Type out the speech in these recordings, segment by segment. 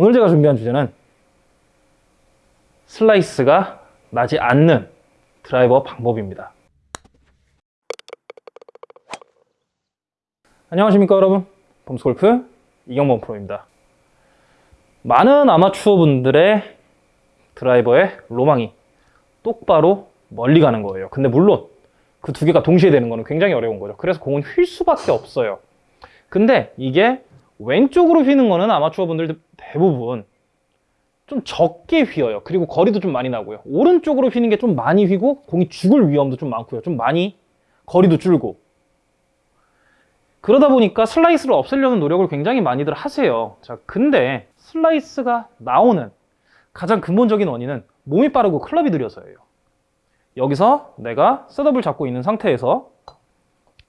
오늘 제가 준비한 주제는 슬라이스가 나지 않는 드라이버 방법입니다. 안녕하십니까 여러분 범스골프 이경범 프로입니다. 많은 아마추어 분들의 드라이버의 로망이 똑바로 멀리 가는 거예요. 근데 물론 그 두 개가 동시에 되는 거는 굉장히 어려운 거죠. 그래서 공은 휠 수밖에 없어요. 근데 이게 왼쪽으로 휘는 거는 아마추어 분들 대부분 좀 적게 휘어요. 그리고 거리도 좀 많이 나고요. 오른쪽으로 휘는 게 좀 많이 휘고 공이 죽을 위험도 좀 많고요. 좀 많이 거리도 줄고. 그러다 보니까 슬라이스를 없애려는 노력을 굉장히 많이들 하세요. 자, 근데 슬라이스가 나오는 가장 근본적인 원인은 몸이 빠르고 클럽이 느려서예요. 여기서 내가 setup을 잡고 있는 상태에서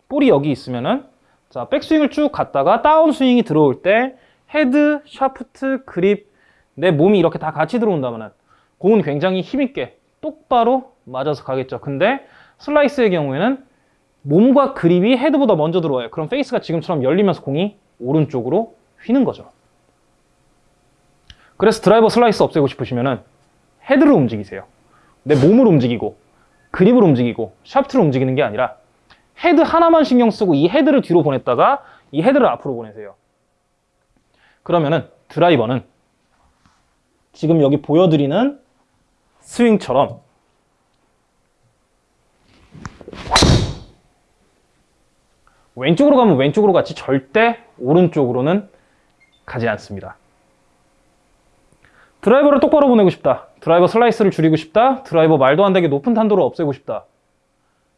볼이 여기 있으면은 자 백스윙을 쭉 갔다가 다운스윙이 들어올 때 헤드, 샤프트, 그립 내 몸이 이렇게 다 같이 들어온다면은 공은 굉장히 힘있게 똑바로 맞아서 가겠죠. 근데 슬라이스의 경우에는 몸과 그립이 헤드보다 먼저 들어와요. 그럼 페이스가 지금처럼 열리면서 공이 오른쪽으로 휘는 거죠. 그래서 드라이버 슬라이스 없애고 싶으시면은 헤드를 움직이세요. 내 몸을 움직이고 그립을 움직이고 샤프트를 움직이는 게 아니라 헤드 하나만 신경 쓰고 이 헤드를 뒤로 보냈다가 이 헤드를 앞으로 보내세요. 그러면은 드라이버는 지금 여기 보여드리는 스윙처럼 왼쪽으로 가면 왼쪽으로 갔지 절대 오른쪽으로는 가지 않습니다. 드라이버를 똑바로 보내고 싶다. 드라이버 슬라이스를 줄이고 싶다. 드라이버 말도 안 되게 높은 탄도를 없애고 싶다.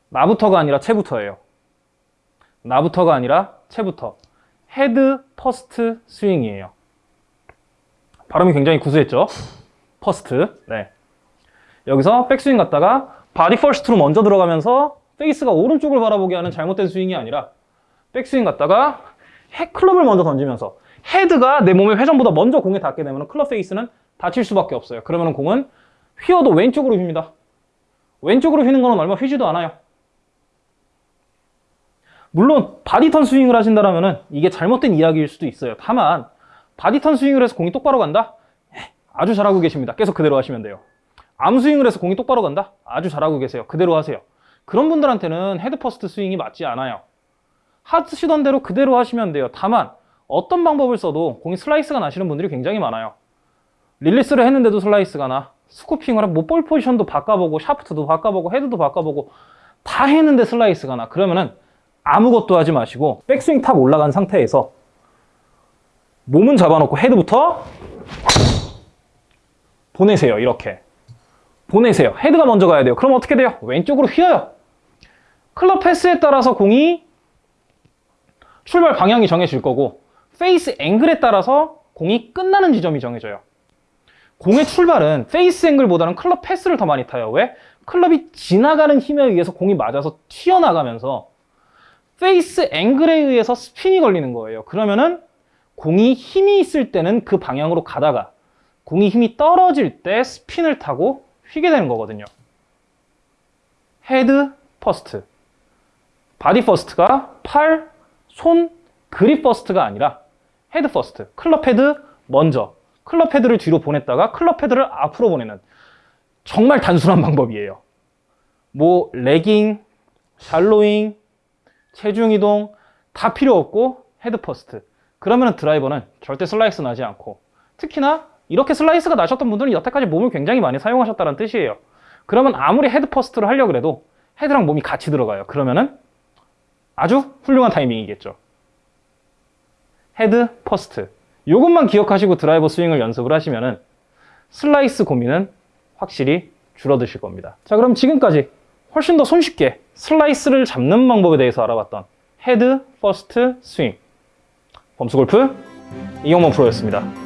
나부터가 아니라 채부터예요. 나부터가 아니라 채부터. head first 스윙이에요. 발음이 굉장히 구수했죠? first. 네. 여기서 백스윙 갔다가 body first로 먼저 들어가면서 페이스가 오른쪽을 바라보게 하는 잘못된 스윙이 아니라 백스윙 갔다가 클럽을 먼저 던지면서 헤드가 내 몸의 회전보다 먼저 공에 닿게 되면 클럽 페이스는 닫힐 수밖에 없어요. 그러면 공은 휘어도 왼쪽으로 휩니다. 왼쪽으로 휘는 거는 얼마 휘지도 않아요. 물론 body turn 스윙을 하신다면 이게 잘못된 이야기일 수도 있어요. 다만 body turn 스윙을 해서 공이 똑바로 간다? 아주 잘하고 계십니다. 계속 그대로 하시면 돼요. arm 스윙을 해서 공이 똑바로 간다? 아주 잘하고 계세요. 그대로 하세요. 그런 분들한테는 head first 스윙이 맞지 않아요. 하시던 대로 그대로 하시면 돼요. 다만 어떤 방법을 써도 공이 슬라이스가 나시는 분들이 굉장히 많아요. 릴리스를 했는데도 슬라이스가 나. scooping을 하고 뭐 ball position도 바꿔보고 샤프트도 바꿔보고 헤드도 바꿔보고 다 했는데 슬라이스가 나. 그러면은 아무것도 하지 마시고 백스윙 top 올라간 상태에서 몸은 잡아놓고 헤드부터 보내세요. 이렇게. 보내세요. 헤드가 먼저 가야 돼요. 그럼 어떻게 돼요? 왼쪽으로 휘어요. club path에 따라서 공이 출발 방향이 정해질 거고 face angle에 따라서 공이 끝나는 지점이 정해져요. 공의 출발은 face angle보다는 club path를 더 많이 타요. 왜? 클럽이 지나가는 힘에 의해서 공이 맞아서 튀어나가면서 face angle에 의해서 스핀이 걸리는 거예요. 그러면은 공이 힘이 있을 때는 그 방향으로 가다가 공이 힘이 떨어질 때 스핀을 타고 휘게 되는 거거든요. head first. body first가 팔, 손, grip first가 아니라 head first. 클럽 헤드 먼저. 클럽 헤드를 뒤로 보냈다가 클럽 헤드를 앞으로 보내는 정말 단순한 방법이에요. 뭐 lagging, shallowing, 체중 이동 다 필요 없고 head first. 그러면 드라이버는 절대 슬라이스 나지 않고 특히나 이렇게 슬라이스가 나셨던 분들은 여태까지 몸을 굉장히 많이 사용하셨다는 뜻이에요. 그러면 아무리 head first를 하려고 해도 헤드랑 몸이 같이 들어가요. 그러면은 아주 훌륭한 타이밍이겠죠. head first. 이것만 기억하시고 드라이버 스윙을 연습을 하시면은 슬라이스 고민은 확실히 줄어드실 겁니다. 자, 그럼 지금까지 훨씬 더 손쉽게 슬라이스를 잡는 방법에 대해서 알아봤던 head first 스윙 범수골프 이경범 프로였습니다.